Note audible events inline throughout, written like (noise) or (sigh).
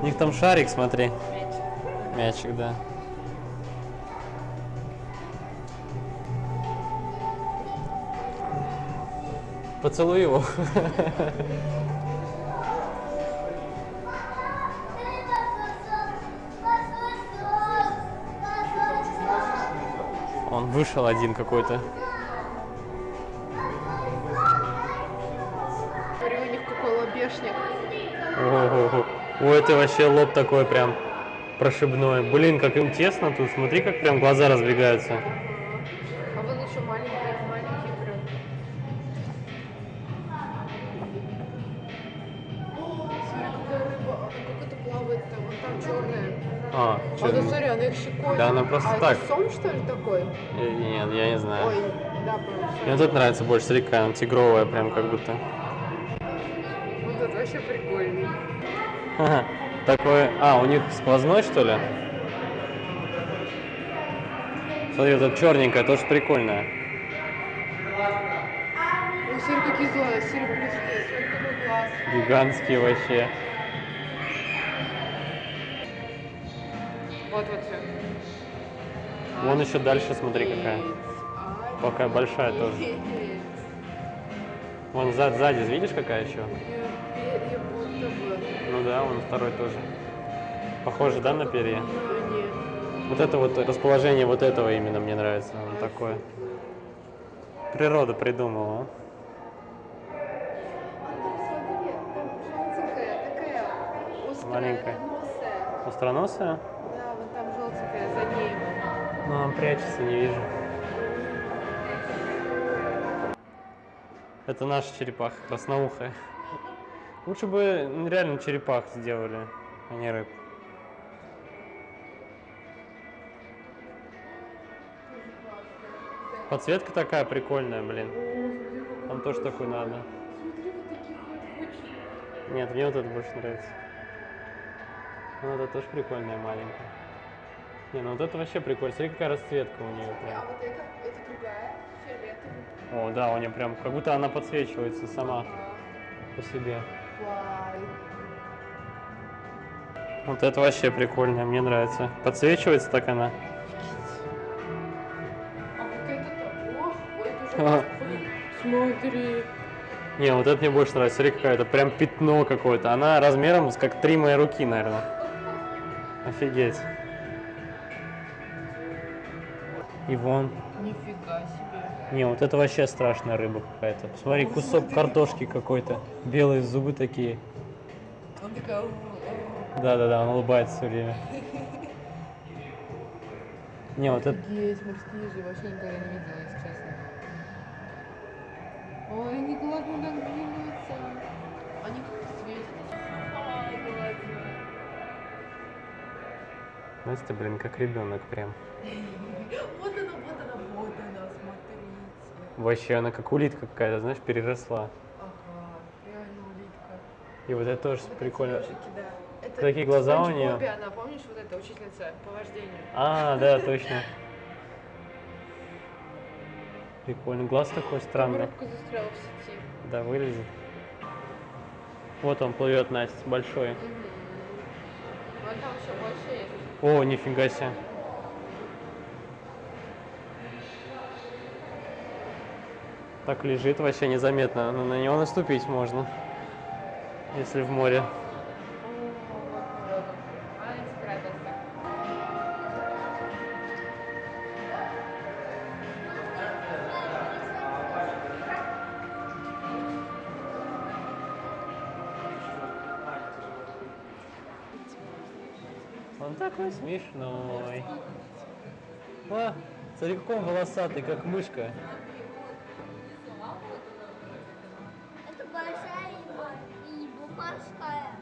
У них там шарик, смотри. Мячик, да. Поцелуй его. Он вышел один какой-то. Смотри, у них какой лобешник. У это вообще лоб такой прям прошибной. Блин, как им тесно тут. Смотри, как прям глаза разбегаются. А вон еще маленькие, маленькие прям. Смотри, какая рыба. Она как это плавает там, вон там черная. А, А чё? да смотри, она их щекочет. Да, она просто а так. это сом, что ли, такой? Э, Нет, я не знаю. Ой, да, по-моему. Мне вот это нравится больше, смотри, какая она тигровая, прям как будто. Вот это вообще прикольный. Ага, (laughs) Такой, а, у них сквозной, что ли? Смотри, вот это черненькая, тоже прикольная. Ой, какие злые. Гигантские вообще. Вот, вот все. Вон еще дальше, смотри, какая. Какая большая тоже. Вон сзади, сзади видишь, какая еще? Ну да, вон второй тоже. Похоже, да, на перья? Нет. Вот это вот расположение вот этого именно мне нравится. Он такое. Природа придумала. Маленькая. носая. Остроносая? Да, вон там желтенькая за ней. Ну, он прячется, не вижу. Это наша черепаха, красноухая. Лучше бы реально черепах сделали, а не рыб. Подсветка такая прикольная, блин. Там тоже такой надо. Нет, мне вот это больше нравится. Ну, это тоже прикольная маленькая. Не, ну вот это вообще прикольно. Смотри, какая расцветка у нее А прям. вот это, это другая, фиолетовая. О, да, у нее прям, как будто она подсвечивается сама по себе. Вот это вообще прикольно, мне нравится. Подсвечивается так она. А. Смотри. Не, вот это мне больше нравится. Смотри, какая-то прям пятно какое-то. Она размером как три мои руки, наверное. Офигеть. И вон. Нифига себе. Не, вот это вообще страшная рыба какая-то. Посмотри, кусок картошки какой-то. Белые зубы такие. Он такая... Да-да-да, он улыбается все время. Не, вот это... Офигеть, морские же вообще никогда не видела, если честно. Ой, они глазно так Настя, блин, как ребенок прям. Вот она, вот она, вот она, смотрите. Вообще, она как улитка какая-то, знаешь, переросла. Ага, реально улитка. И вот это тоже Вот эти прикольно. ежики, да. Это Такие глаза у. Спанч Бобе она, помнишь, вот эта учительница по вождению? А, да, точно. Прикольно. Глаз такой странный. Рыбка застряла в сети. Да, вылезет. Вот он плывет, Настя, большой. Мгм. Вон там еще больше есть. О, нифига себе. Так лежит вообще незаметно. но На него наступить можно. Если в море. Он такой смешной. А, смотри, какой он волосатый, как мышка. Это большая рыба и бумажская.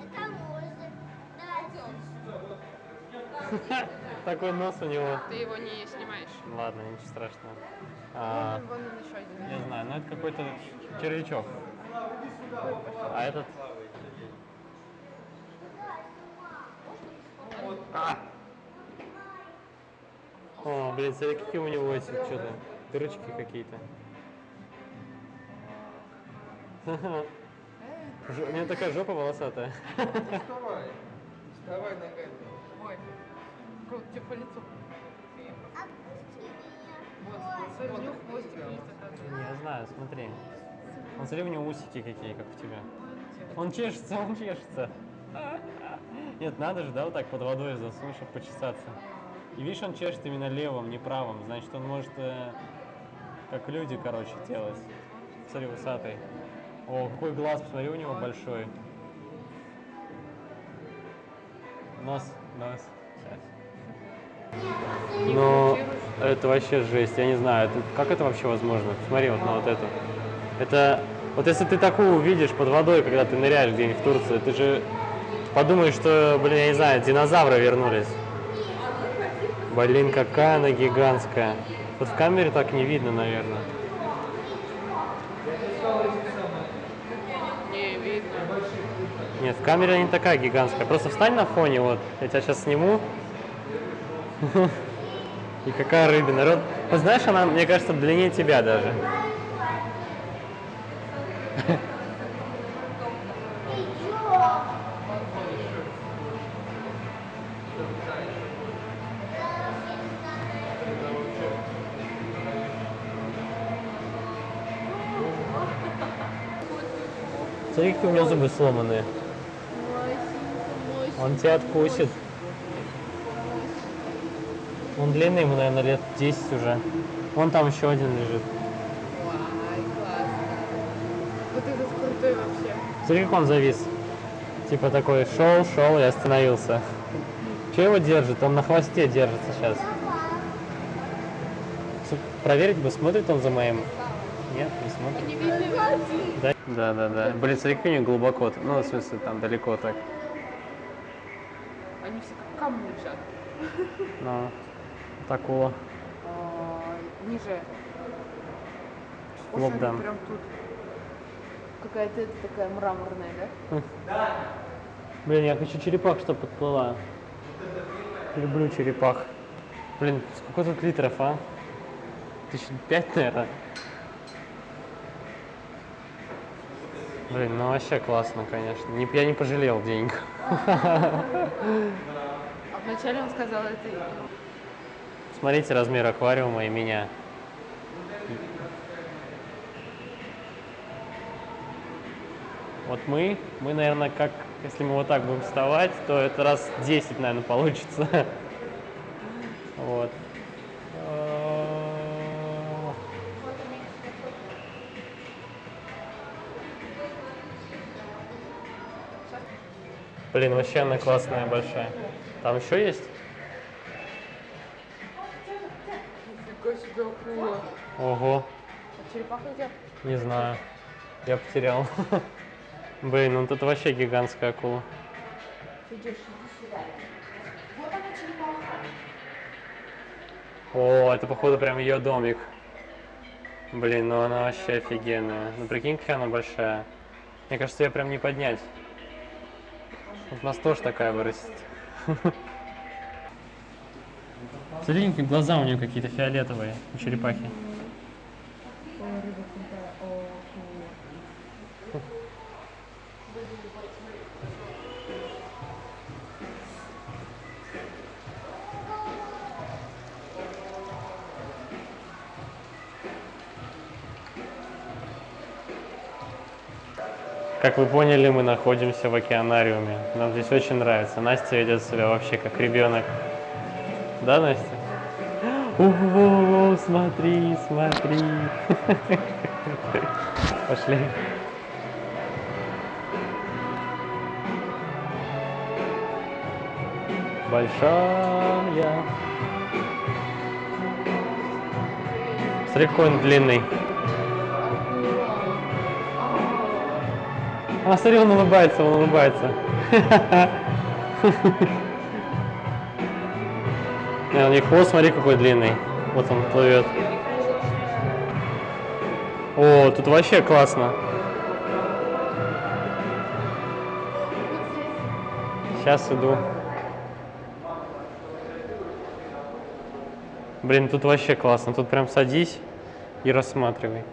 Это может. Да, (laughs) Такой нос у него. Ты его не снимаешь. Ладно, ничего страшного. А, Вон, вон он еще один. не знаю, но это какой-то червячок. А этот... А! О, блин, смотри, какие у него эти что-то, дырочки какие-то. Жо- У него такая жопа волосатая. Давай ногами. Ой. Тебе по лицу. Отпусти меня. Вот, смотри. Я знаю, смотри. Он смотри, у него усики какие, как у тебя. Он чешется, он чешется. (laughs) Нет, надо же, да, вот так под водой чтобы почесаться. И видишь, он чешет именно левым, не правым. Значит, он может, э, как люди, короче, делать. Смотри, усатый. О, какой глаз, посмотри, у него большой. Нос, нос. Сейчас. Но это вообще жесть, я не знаю, это, как это вообще возможно? Смотри вот на вот эту. Это, вот если ты такую увидишь под водой, когда ты ныряешь где-нибудь в Турции, ты же подумаешь, что, блин, я не знаю, динозавры вернулись. Блин, какая она гигантская. Вот в камере так не видно, наверное. Не, видно. Нет, в камере она не такая гигантская. Просто встань на фоне, вот. Я тебя сейчас сниму. (laughs) И какая рыбина. Вот знаешь, она, мне кажется, длиннее тебя даже. (laughs) Смотри, какие у него зубы сломанные. Он тебя откусит. Он длинный, ему, наверное, лет 10 уже. Вон там еще один лежит. Вот этот крутой вообще. Смотри, как он завис. Типа такой, шел, шел и остановился. Че его держит? Он на хвосте держится сейчас. Проверить бы, смотрит он за моим. Нет, не смотрит. Да, да, да. да. Блин, смотри, у него глубоко. Ну, в смысле, там далеко так. Они все как камни лежат. Ну, акула. А, Ниже. Лоб, да. Прям тут. Какая-то это такая мраморная, да? Блин, я хочу черепах, чтобы подплыла. Люблю черепах. Блин, сколько тут литров, а? Тысяч пять, наверное. Блин, ну вообще классно, конечно. Не, я не пожалел денег. А вначале он сказал это... Смотрите размер аквариума и меня. Вот мы, мы, наверное, как, если мы вот так будем вставать, то это раз 10, наверное, получится. (laughs) Вот. Блин, вообще она классная, большая. Там еще есть? Нифига себе акула. Ого. А черепаха где? Не знаю. Я потерял. (laughs) Блин, ну тут вообще гигантская акула. Идешь, иди сюда. Вот она черепаха. О, это походу прям ее домик. Блин, ну она вообще офигенная. Ну прикинь, какая она большая. Мне кажется, ее прям не поднять. У нас тоже такая вырастет. Смотри, глаза у нее какие-то фиолетовые, у черепахи. Как вы поняли, мы находимся в океанариуме. Нам здесь очень нравится. Настя ведет себя вообще как ребенок. Да, Настя? Ого, смотри, смотри. (laughs) Пошли. Большая. Смотри, какой длинный. А, смотри, он улыбается, он улыбается. (laughs) У них хвост, смотри, какой длинный. Вот он плывет. О, тут вообще классно. Сейчас иду. Блин, тут вообще классно. Тут прям садись и рассматривай.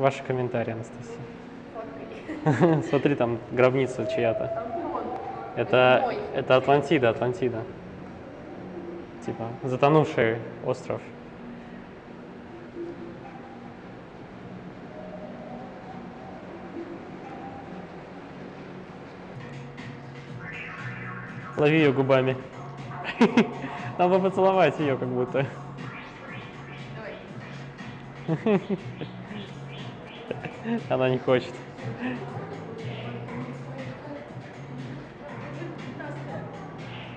Ваши комментарии, Анастасия. (laughs) Смотри, там гробница чья-то. Это, это Атлантида, Атлантида. Типа, затонувший остров. Лови ее губами. (laughs) Надо поцеловать ее как будто. Давай. (laughs) Она не хочет.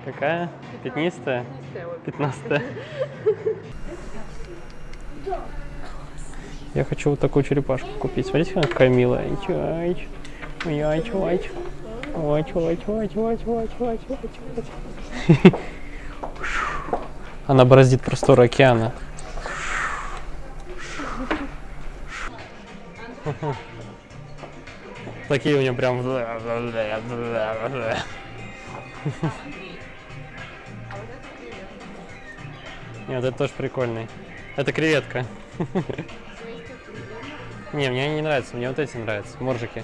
Какая? Пятнистая? Пятнадцатая. Я хочу вот такую черепашку купить. Смотрите, какая милая. Айч. Айч, айч, айч, айч, айч, айч, айч, айч. Она бороздит просторы океана. Такие у нее прям... Нет, это тоже прикольный. Это креветка. Не, мне они не нравятся, мне вот эти нравятся, моржики.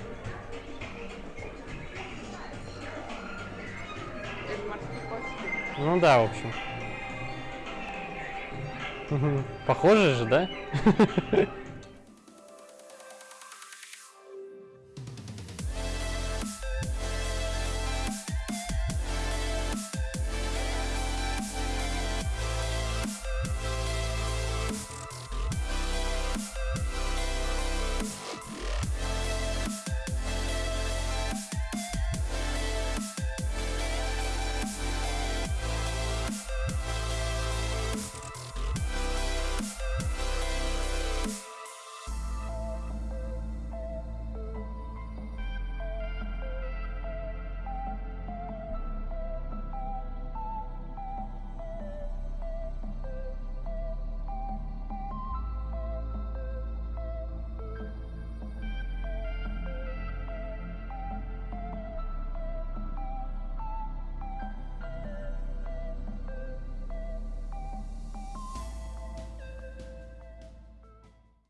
Ну да, в общем. Похоже же, да? (laughs)